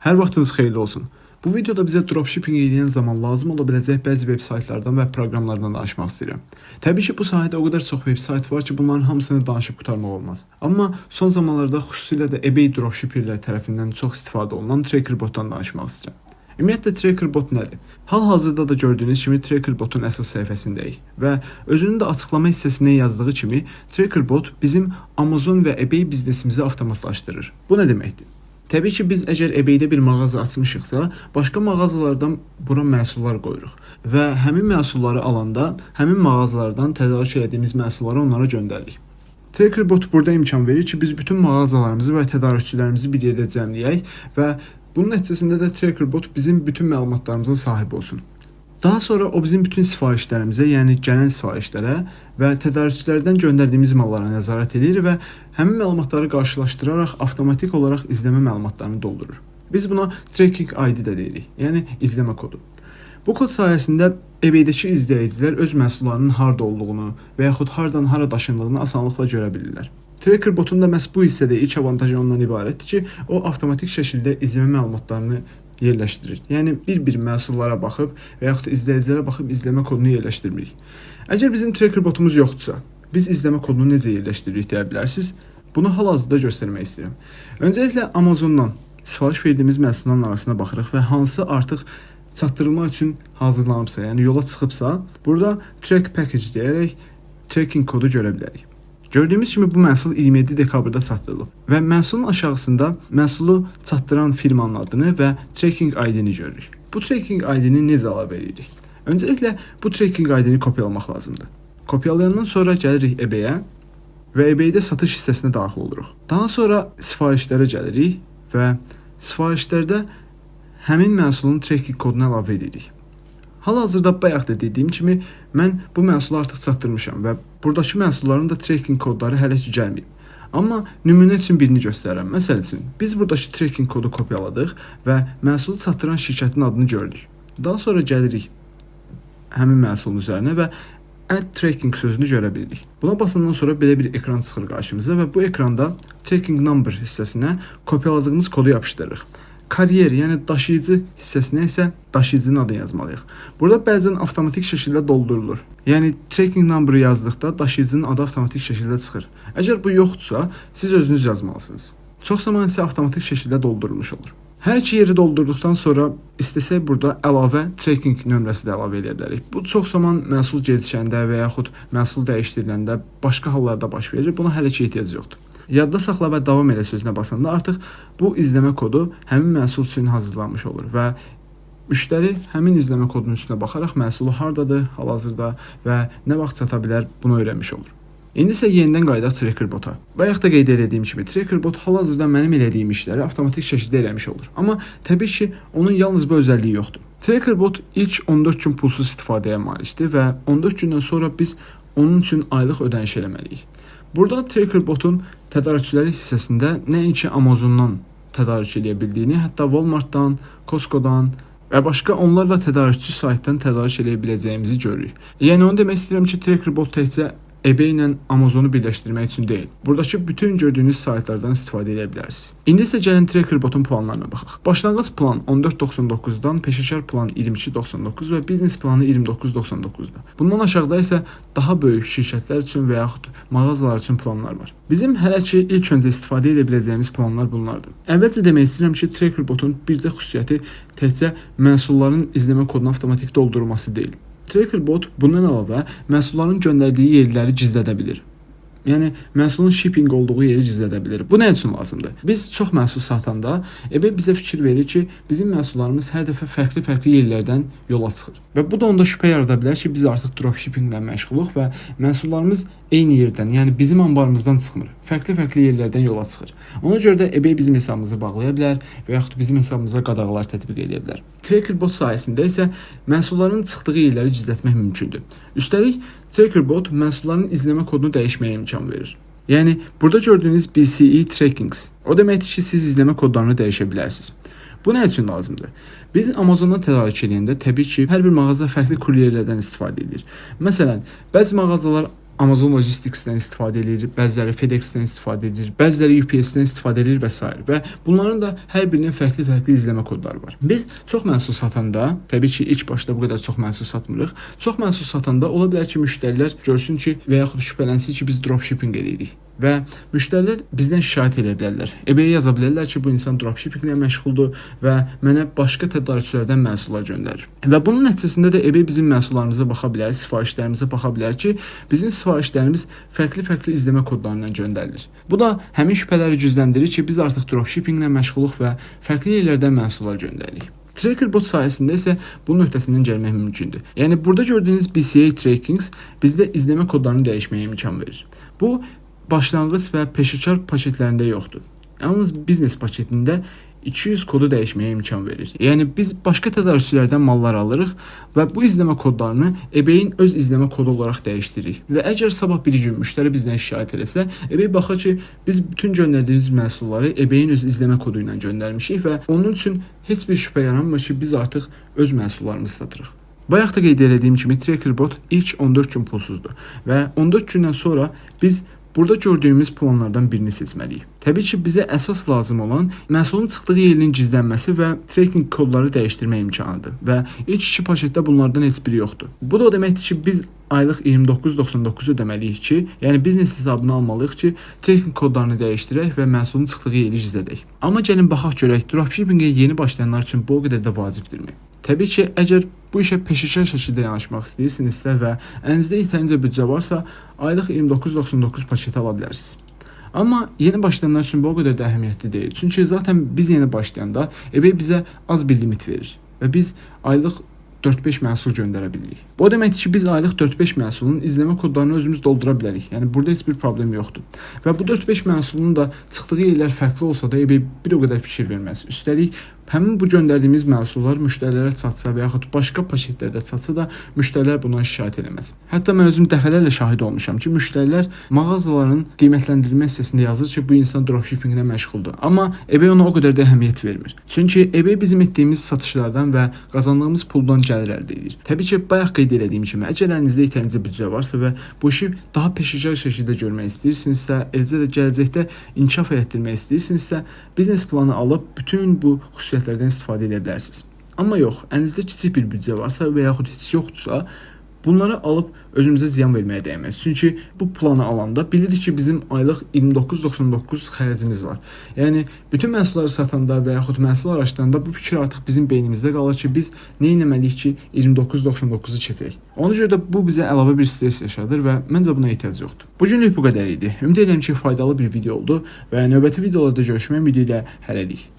Hər vaxtınız xeyirli olsun. Bu videoda bizə dropshipping edən zaman lazım ola biləcək bəzi veb saytlardan və proqramlardan danışmaq istəyirəm. Təbii ki, bu sahədə o qədər çox veb sayt var ki, bunların hamısını danışıb qurtarmaq olmaz. Amma son zamanlarda xüsusilə də eBay dropshipperlər tərəfindən çox istifadə olunan Trackerbot-dan danışmaq istəyirəm. Ümumiyyətlə Trackerbot nədir? Hal-hazırda da gördüyünüz kimi Trackerbot-un əsas səhifəsindəyik və özünün də açıqlama hissəsində yazdığı kimi Trackerbot bizim Amazon və eBay biznesimizi avtomatlaşdırır. Bu nə deməkdir? Təbii ki, biz əgər eBay-də bir mağaza açmışıqsa, başqa mağazalardan bura məhsullar qoyuruq və həmin məhsulları alanda həmin mağazalardan tədarük etdiyimiz məhsulları onlara göndəririk. Trackerbot burada imkan verir ki, biz bütün mağazalarımızı və tədarükçülərimizi bir yerdə cəmləyək və bunun nəticəsində də Trackerbot bizim bütün məlumatlarımızın sahibi olsun. Daha sonra o bizim bütün sifarişlərimizə, yəni gələn sifarişlərə və tədarükçülərdən göndərdiyimiz mallara nəzarət edir və həmin məlumatları qarşılaşdıraraq avtomatik olaraq izləmə məlumatlarını doldurur. Biz buna tracking ID də deyirik, yəni izləmə kodu. Bu kod sayəsində eBay-dəki izləyicilər öz məhsullarının harda olduğunu və yaxud hardan hara daşındığını asanlıqla görə bilirlər. Tracker botun da məhz bu hissədə ilk avantajı ondan ibarətdir ki, o avtomatik şəkildə izləmə məlumatlarını yerləşdirir. Yəni bir-bir məhsullara baxıb və yaxud da izləyicilərə baxıb izləmə kodunu yerləşdirmirik. Əgər bizim tracker botumuz yoxdursa, biz izləmə kodunu necə yerləşdiririk deyə bilərsiniz. Bunu hal-hazırda göstərmək istəyirəm. Öncəliklə Amazondan sifariş verdiyimiz məhsulların arasına baxırıq və hansı artıq çatdırılmaq üçün hazırlanıbsa, yəni yola çıxıbsa, burada track package deyərək tracking kodu görə bilərik. Gördüyümüz kimi bu məhsul 27 dekabrda çatdırılıb və məhsulun aşağısında məhsulu çatdıran firmanın adını və tracking ID-ni görürük. Bu tracking ID-ni necə ala bilərik? Öncəliklə bu tracking ID-ni kopyalamaq lazımdır. Kopyalayandan sonra gəlirik eBay-ə və eBay-də satış hissəsinə daxil oluruq. Daha sonra sifarişlərə gəlirik və sifarişlərdə həmin məhsulun tracking kodunu əlavə edirik. Hal-hazırda bayaq da dediyim kimi mən bu məhsulu artıq çatdırmışam və burdakı məhsulların da tracking kodları hələ ki gəlməyib. Amma nümunə üçün birini göstərirəm. Məsəl üçün, biz burdakı tracking kodu kopyaladıq və məhsulu çatdıran şirkətin adını gördük. Daha sonra gəlirik həmin məhsulun üzərinə və add tracking sözünü görə bilirik. Buna basandan sonra belə bir ekran çıxır qarşımıza və bu ekranda tracking number hissəsinə kopyaladığımız kodu yapışdırırıq karyer, yəni daşıyıcı hissəsinə isə daşıyıcının adını yazmalıyıq. Burada bəzən avtomatik şəkildə doldurulur. Yəni tracking number yazdıqda daşıyıcının adı avtomatik şəkildə çıxır. Əgər bu yoxdursa, siz özünüz yazmalısınız. Çox zaman isə avtomatik şəkildə doldurulmuş olur. Hər iki yeri doldurduqdan sonra istəsək burada əlavə tracking nömrəsi də əlavə edə bilərik. Bu çox zaman məhsul gecikəndə və yaxud məhsul dəyişdiriləndə başqa hallarda baş verir. Buna hələ ki ehtiyac yoxdur. Yadda saxla və davam elə sözünə basanda artıq bu izləmə kodu həmin məhsul üçün hazırlanmış olur və müştəri həmin izləmə kodunun üstünə baxaraq məhsulu hardadır, hal-hazırda və nə vaxt çata bilər bunu öyrənmiş olur. İndi isə yenidən qayıdaq Trackerbot-a. Bayaq da qeyd etdiyim kimi Trackerbot hal-hazırda mənim elədiyim işləri avtomatik şəkildə eləmiş olur. Amma təbii ki, onun yalnız bu özəlliyi yoxdur. Trackerbot ilk 14 gün pulsuz istifadəyə malikdir və 14 gündən sonra biz onun üçün aylıq ödəniş eləməliyik. Burada Trackerbotun tədarükçüləri hissəsində nəinki Amazondan tədarük edə bildiyini, hətta Walmart-dan, Costco-dan və başqa onlarla tədarükçü saytdan tədarük edə biləcəyimizi görürük. Yəni onu demək istəyirəm ki, Trackerbot təkcə eBay ilə Amazonu birləşdirmək üçün deyil. Buradakı bütün gördüyünüz saytlardan istifadə edə bilərsiniz. İndi isə gəlin Trackerbot-un planlarına baxaq. Başlanğıc plan 14.99-dan, peşəkar plan 22.99 və biznes planı 29.99-dur. Bundan aşağıda isə daha böyük şirkətlər üçün və yaxud mağazalar üçün planlar var. Bizim hələ ki ilk öncə istifadə edə biləcəyimiz planlar bunlardır. Əvvəlcə demək istəyirəm ki, Trackerbot-un bircə xüsusiyyəti təkcə məhsulların izləmə kodunu avtomatik doldurması deyil. Trackerbot bundan əlavə məhsulların göndərdiyi yerləri gizlədə bilir. Yəni məhsulun shipping olduğu yeri gizlədə bilir. Bu nə üçün lazımdır? Biz çox məhsul satanda eBay bizə fikir verir ki, bizim məhsullarımız hər dəfə fərqli-fərqli yerlərdən yola çıxır. Və bu da onda şübhə yarada bilər ki, biz artıq dropshippinglə məşğuluq və məhsullarımız eyni yerdən, yəni bizim anbarımızdan çıxmır. Fərqli-fərqli yerlərdən yola çıxır. Ona görə də eBay bizim hesabımızı bağlaya bilər və yaxud bizim hesabımıza qadağalar tətbiq edə bilər. Trackerbot sayəsində isə məhsulların çıxdığı yerləri gizlətmək mümkündür. Üstəlik Trackerbot məhsulların izləmə kodunu dəyişməyə imkan verir. Yəni burada gördüyünüz BCE trackings o deməkdir ki, siz izləmə kodlarını dəyişə bilərsiniz. Bu nə üçün lazımdır? Biz Amazondan tədarük edəndə təbii ki, hər bir mağaza fərqli kuryerlərdən istifadə edir. Məsələn, bəzi mağazalar Amazon Logistics-dən istifadə edir, bəziləri FedEx-dən istifadə edir, bəziləri UPS-dən istifadə edir və s. və bunların da hər birinin fərqli-fərqli izləmə kodları var. Biz çox məhsul satanda, təbii ki, ilk başda bu qədər çox məhsul satmırıq. Çox məhsul satanda ola bilər ki, müştərilər görsün ki, və yaxud şübhələnsin ki, biz dropshipping edirik və müştərilər bizdən şikayət edə bilərlər. eBay-yə yaza bilərlər ki, bu insan dropshippinglə məşğuldur və mənə başqa tədarükçülərdən məhsullar göndərir. Və bunun nəticəsində də eBay bizim məhsullarımıza baxa bilər, sifarişlərimizə baxa bilər ki, bizim sifarişlərimiz fərqli-fərqli izləmə kodlarından göndərilir. Bu da həmin şübhələri gücləndirir ki, biz artıq dropshippinglə məşğuluq və fərqli yerlərdən məhsullar göndəririk. Trackerbot sayəsində isə bunun öhdəsindən gəlmək mümkündür. Yəni burada gördüyünüz BCA Trackings bizdə izləmə kodlarını dəyişməyə imkan verir. Bu başlanğıc və peşəkar paketlərində yoxdur. Yalnız biznes paketində 200 kodu dəyişməyə imkan verir. Yəni biz başqa tədarükçülərdən mallar alırıq və bu izləmə kodlarını eBay-in öz izləmə kodu olaraq dəyişdiririk. Və əgər sabah bir gün müştəri bizdən şikayət eləsə, eBay baxır ki, biz bütün göndərdiyimiz məhsulları eBay-in öz izləmə kodu ilə göndərmişik və onun üçün heç bir şübhə yaranmır ki, biz artıq öz məhsullarımızı satırıq. Bayaq da qeyd etdiyim kimi Trackerbot ilk 14 gün pulsuzdur və 14 gündən sonra biz Burada gördüyümüz planlardan birini seçməliyik. Təbii ki, bizə əsas lazım olan məhsulun çıxdığı yerin gizlənməsi və tracking kodları dəyişdirmə imkanıdır və ilk iki paketdə bunlardan heç biri yoxdur. Bu da o deməkdir ki, biz aylıq 29.99 ödəməliyik ki, yəni biznes hesabına almalıyıq ki, tracking kodlarını dəyişdirək və məhsulun çıxdığı yeri gizlədək. Amma gəlin baxaq görək, dropshippingə yeni başlayanlar üçün bu o qədər də vacibdirmi? Təbii ki, əgər bu işə peşəkar şəkildə yanaşmaq istəyirsinizsə və əlinizdə yetərincə büdcə varsa, aylıq 29.99 paketi ala bilərsiniz. Amma yeni başlayanlar üçün bu o qədər də əhəmiyyətli deyil. Çünki zaten biz yeni başlayanda eBay bizə az bir limit verir və biz aylıq 4-5 məhsul göndərə bilirik. Bu deməkdir ki, biz aylıq 4-5 məhsulun izləmə kodlarını özümüz doldura bilərik. Yəni burada heç bir problem yoxdur. Və bu 4-5 məhsulun da çıxdığı yerlər fərqli olsa da eBay bir o qədər fikir verməz. Üstəlik həmin bu göndərdiyimiz məhsullar müştərilərə çatsa və yaxud başqa paketlərdə çatsa da müştərilər bundan şikayət eləməz. Hətta mən özüm dəfələrlə şahid olmuşam ki, müştərilər mağazaların qiymətləndirmə hissəsində yazır ki, bu insan dropshippinglə məşğuldur. Amma eBay ona o qədər də əhəmiyyət vermir. Çünki eBay bizim etdiyimiz satışlardan və qazandığımız puldan gəlir əldə edir. Təbii ki, bayaq qeyd etdiyim kimi, əgər əlinizdə yetərincə büdcə varsa və bu işi daha peşəkar şəkildə görmək istəyirsinizsə, eləcə də gələcəkdə inkişaf etdirmək istəyirsinizsə, biznes planı alıb bütün bu xüsusiyyətləri xüsusiyyətlərdən istifadə edə bilərsiniz. Amma yox, əlinizdə kiçik bir büdcə varsa və yaxud heç yoxdursa, Bunları alıb özümüzə ziyan verməyə dəyməz. Çünki bu planı alanda bilirik ki, bizim aylıq 29.99 xərcimiz var. Yəni bütün məhsulları satanda və yaxud məhsul araşdıranda bu fikir artıq bizim beynimizdə qalır ki, biz nə etməliyik ki, 29.99-u keçək. Ona görə də bu bizə əlavə bir stress yaşadır və məncə buna ehtiyac yoxdur. Bu günlük bu qədər idi. Ümid edirəm ki, faydalı bir video oldu və növbəti videolarda görüşmək ümidi ilə hələlik.